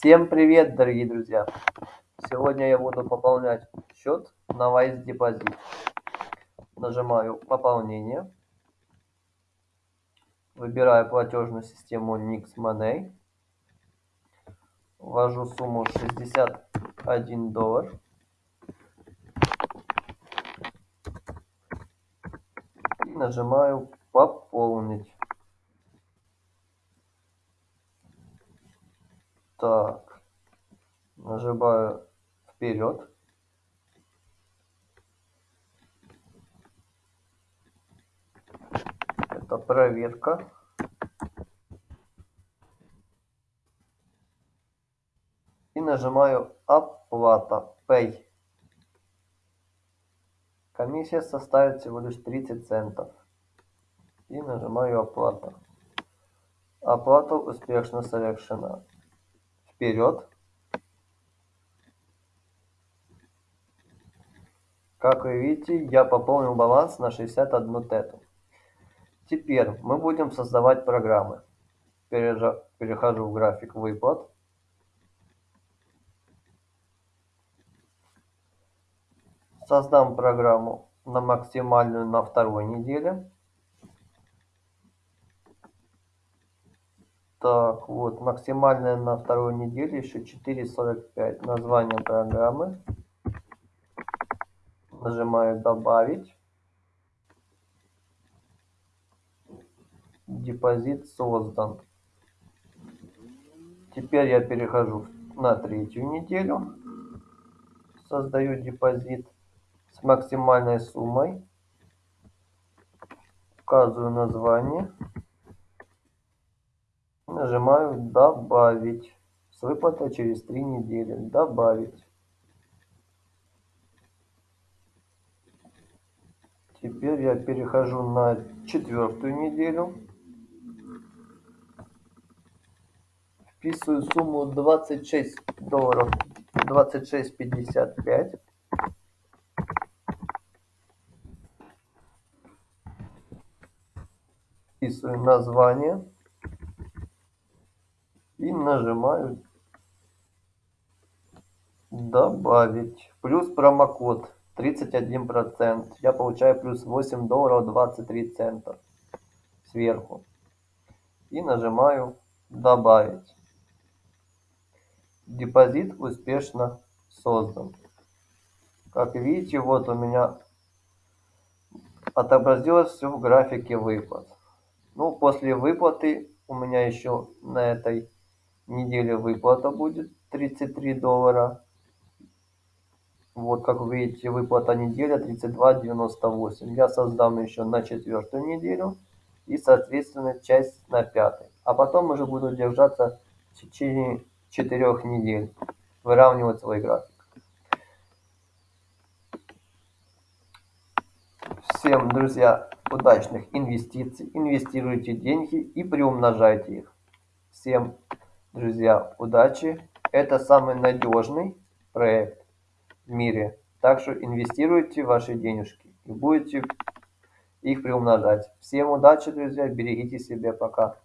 Всем привет, дорогие друзья! Сегодня я буду пополнять счет на Wise Deposit. Нажимаю пополнение. Выбираю платежную систему Nix Money. Ввожу сумму 61 доллар. И нажимаю пополнить. Так, нажимаю вперед. Это проверка. И нажимаю оплата, pay. Комиссия составит всего лишь 30 центов. И нажимаю оплата. Оплата успешно совершена вперед. Как вы видите, я пополнил баланс на 61 тету. Теперь мы будем создавать программы. Перехожу в график выплат. Создам программу на максимальную на второй неделе. Так, вот, максимальная на второй неделе еще 4.45. Название программы. Нажимаю добавить. Депозит создан. Теперь я перехожу на третью неделю. Создаю депозит с максимальной суммой. Указываю название нажимаю добавить с выплатой через три недели. Добавить теперь я перехожу на четвертую неделю. Вписываю сумму 26 долларов. 26.55 вписываю название и нажимаю добавить плюс промокод 31 процент. Я получаю плюс 8 долларов 23 цента сверху. И нажимаю добавить депозит успешно создан. Как видите вот у меня отобразилось все в графике выплат. Ну после выплаты у меня еще на этой неделе выплата будет 33 доллара. Вот, как вы видите, выплата неделя 32.98. Я создам еще на четвертую неделю и, соответственно, часть на пятой. А потом уже буду держаться в течение четырех недель, выравнивать свой график. Всем, друзья, удачных инвестиций. Инвестируйте деньги и приумножайте их. Всем Друзья, удачи! Это самый надежный проект в мире. Так что инвестируйте ваши денежки и будете их приумножать. Всем удачи, друзья. Берегите себя. Пока.